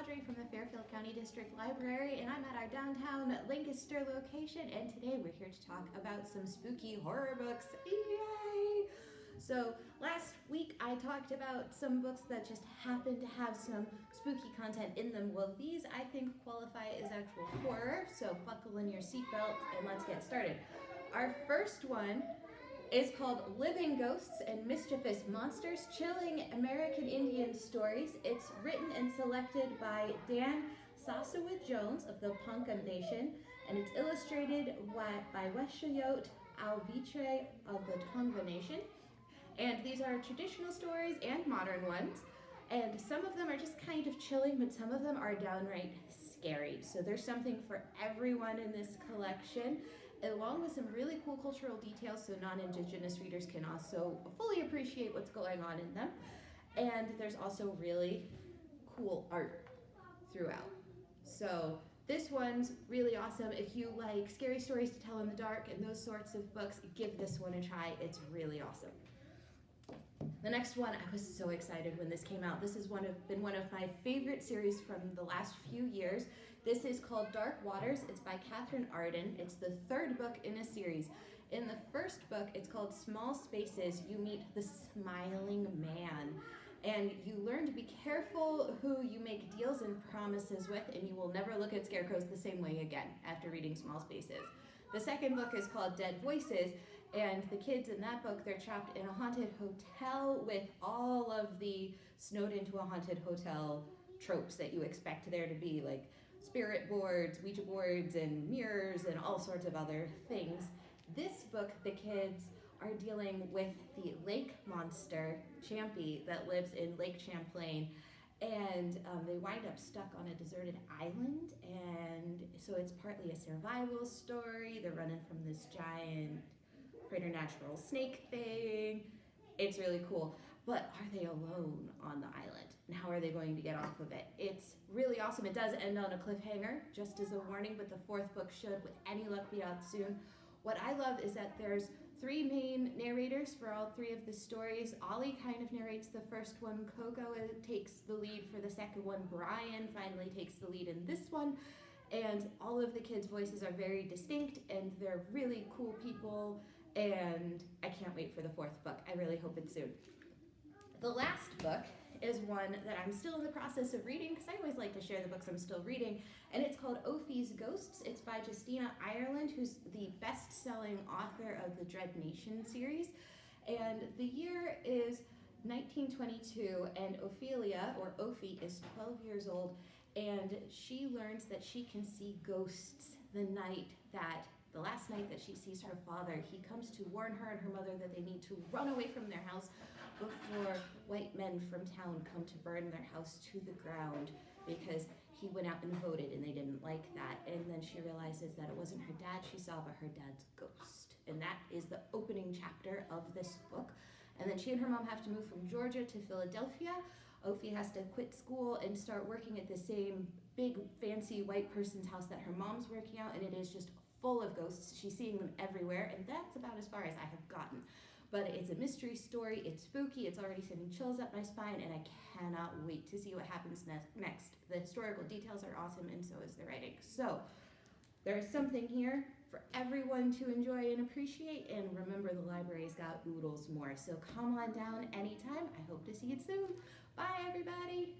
Audrey from the Fairfield County District Library, and I'm at our downtown Lancaster location, and today we're here to talk about some spooky horror books. Yay! So last week I talked about some books that just happen to have some spooky content in them. Well, these I think qualify as actual horror, so buckle in your seatbelt and let's get started. Our first one is called Living Ghosts and Mischievous Monsters, Chilling American Indian Stories. It's written and selected by Dan SaSuWeh Jones of the Ponca Nation, and it's illustrated by Weshoyot Alvitre of the Tongva Nation. And these are traditional stories and modern ones. And some of them are just kind of chilling, but some of them are downright scary. So there's something for everyone in this collection along with some really cool cultural details so non-Indigenous readers can also fully appreciate what's going on in them. And there's also really cool art throughout. So this one's really awesome. If you like scary stories to tell in the dark and those sorts of books, give this one a try. It's really awesome. The next one, I was so excited when this came out. This has one of, been one of my favorite series from the last few years. This is called Dark Waters. It's by Katherine Arden. It's the third book in a series. In the first book, it's called Small Spaces. You meet the smiling man. And you learn to be careful who you make deals and promises with, and you will never look at scarecrows the same way again after reading Small Spaces. The second book is called Dead Voices, and the kids in that book, they're trapped in a haunted hotel with all of the snowed into a haunted hotel tropes that you expect there to be, like spirit boards, Ouija boards, and mirrors, and all sorts of other things. This book, the kids are dealing with the lake monster, Champy, that lives in Lake Champlain. And um, they wind up stuck on a deserted island. And so it's partly a survival story. They're running from this giant preternatural snake thing. It's really cool. But are they alone on the island? And how are they going to get off of it? It's really awesome. It does end on a cliffhanger, just as a warning, but the fourth book should, with any luck, be out soon. What I love is that there's three main narrators for all three of the stories. Ollie kind of narrates the first one, Coco uh, takes the lead for the second one, Brian finally takes the lead in this one, and all of the kids' voices are very distinct and they're really cool people, and I can't wait for the fourth book. I really hope it's soon. The last book is one that I'm still in the process of reading because I always like to share the books I'm still reading, and it's called Ophie's Ghosts. It's by Justina Ireland, who's the best-selling author of the Dread Nation series, and the year is 1922, and Ophelia, or Ophie, is 12 years old, and she learns that she can see ghosts the night that the last night that she sees her father, he comes to warn her and her mother that they need to run away from their house before white men from town come to burn their house to the ground because he went out and voted and they didn't like that. And then she realizes that it wasn't her dad she saw, but her dad's ghost. And that is the opening chapter of this book. And then she and her mom have to move from Georgia to Philadelphia. Ophie has to quit school and start working at the same big fancy white person's house that her mom's working out and it is just full of ghosts. She's seeing them everywhere and that's about as far as I have gotten but it's a mystery story. It's spooky. It's already sending chills up my spine, and I cannot wait to see what happens ne next. The historical details are awesome, and so is the writing. So there is something here for everyone to enjoy and appreciate, and remember the library's got oodles more. So come on down anytime. I hope to see you soon. Bye, everybody.